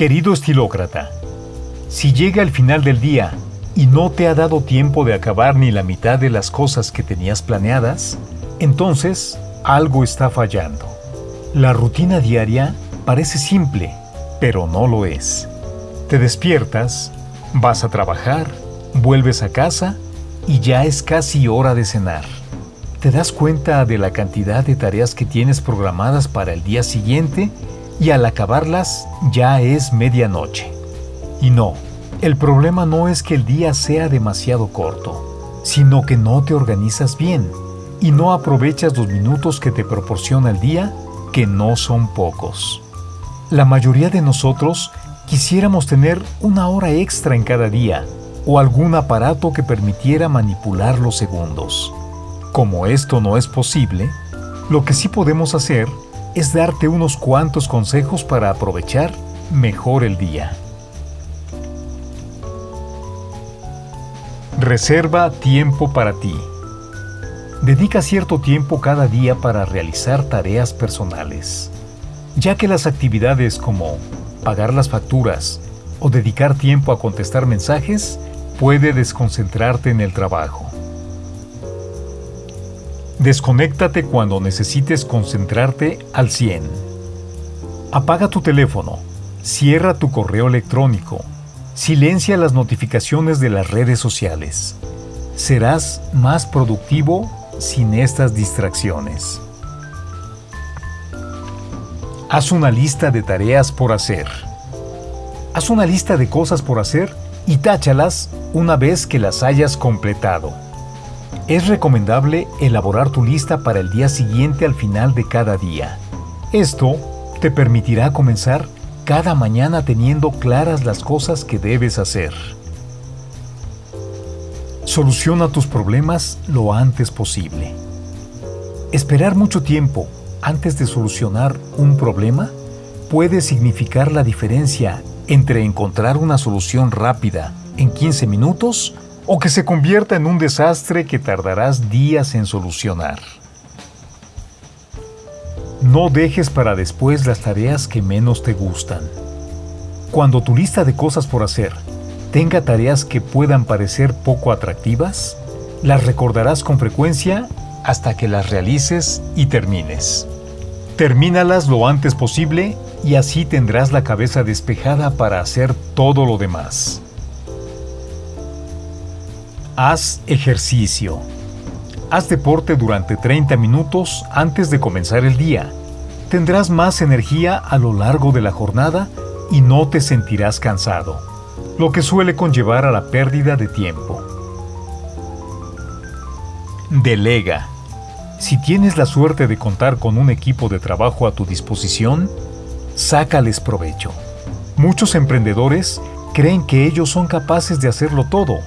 Querido estilócrata, si llega el final del día y no te ha dado tiempo de acabar ni la mitad de las cosas que tenías planeadas, entonces algo está fallando. La rutina diaria parece simple, pero no lo es. Te despiertas, vas a trabajar, vuelves a casa y ya es casi hora de cenar. Te das cuenta de la cantidad de tareas que tienes programadas para el día siguiente y al acabarlas ya es medianoche. Y no, el problema no es que el día sea demasiado corto, sino que no te organizas bien y no aprovechas los minutos que te proporciona el día, que no son pocos. La mayoría de nosotros quisiéramos tener una hora extra en cada día o algún aparato que permitiera manipular los segundos. Como esto no es posible, lo que sí podemos hacer es darte unos cuantos consejos para aprovechar mejor el día. Reserva tiempo para ti. Dedica cierto tiempo cada día para realizar tareas personales, ya que las actividades como pagar las facturas o dedicar tiempo a contestar mensajes puede desconcentrarte en el trabajo. Desconéctate cuando necesites concentrarte al 100. Apaga tu teléfono, cierra tu correo electrónico, silencia las notificaciones de las redes sociales. Serás más productivo sin estas distracciones. Haz una lista de tareas por hacer. Haz una lista de cosas por hacer y táchalas una vez que las hayas completado. Es recomendable elaborar tu lista para el día siguiente al final de cada día. Esto te permitirá comenzar cada mañana teniendo claras las cosas que debes hacer. Soluciona tus problemas lo antes posible. Esperar mucho tiempo antes de solucionar un problema puede significar la diferencia entre encontrar una solución rápida en 15 minutos o que se convierta en un desastre que tardarás días en solucionar. No dejes para después las tareas que menos te gustan. Cuando tu lista de cosas por hacer tenga tareas que puedan parecer poco atractivas, las recordarás con frecuencia hasta que las realices y termines. Termínalas lo antes posible y así tendrás la cabeza despejada para hacer todo lo demás. Haz ejercicio. Haz deporte durante 30 minutos antes de comenzar el día. Tendrás más energía a lo largo de la jornada y no te sentirás cansado, lo que suele conllevar a la pérdida de tiempo. Delega. Si tienes la suerte de contar con un equipo de trabajo a tu disposición, sácales provecho. Muchos emprendedores creen que ellos son capaces de hacerlo todo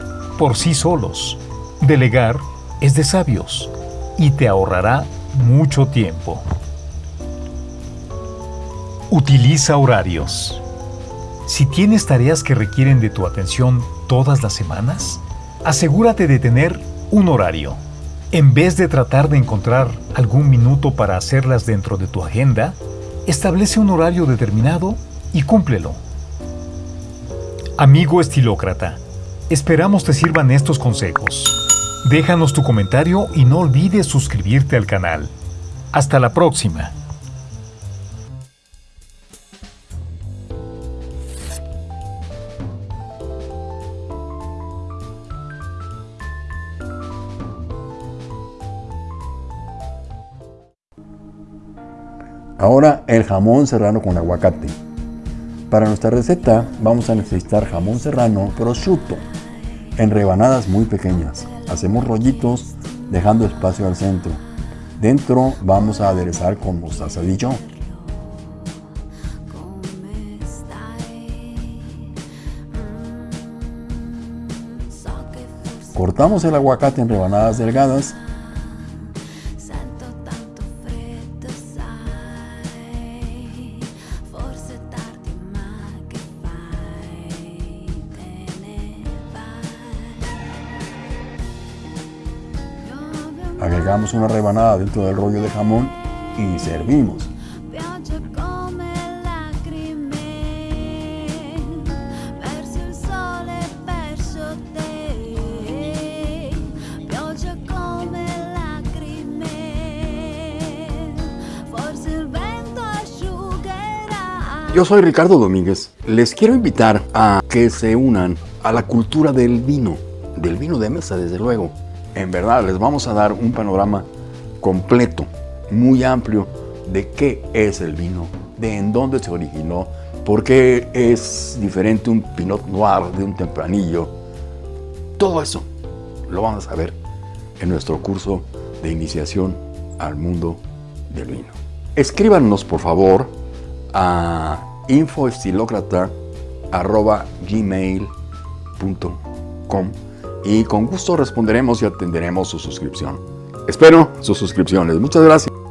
por sí solos. Delegar es de sabios y te ahorrará mucho tiempo. Utiliza horarios. Si tienes tareas que requieren de tu atención todas las semanas, asegúrate de tener un horario. En vez de tratar de encontrar algún minuto para hacerlas dentro de tu agenda, establece un horario determinado y cúmplelo. Amigo estilócrata, Esperamos te sirvan estos consejos. Déjanos tu comentario y no olvides suscribirte al canal. Hasta la próxima. Ahora el jamón serrano con aguacate. Para nuestra receta vamos a necesitar jamón serrano prosciutto en rebanadas muy pequeñas. Hacemos rollitos dejando espacio al centro. Dentro vamos a aderezar con mostaza Dijon. Cortamos el aguacate en rebanadas delgadas Agregamos una rebanada dentro del rollo de jamón y servimos. Yo soy Ricardo Domínguez. Les quiero invitar a que se unan a la cultura del vino, del vino de mesa desde luego. En verdad, les vamos a dar un panorama completo, muy amplio, de qué es el vino, de en dónde se originó, por qué es diferente un Pinot Noir de un tempranillo. Todo eso lo vamos a ver en nuestro curso de iniciación al mundo del vino. Escríbanos, por favor, a infoestilocrata.gmail.com y con gusto responderemos y atenderemos su suscripción. Espero sus suscripciones. Muchas gracias.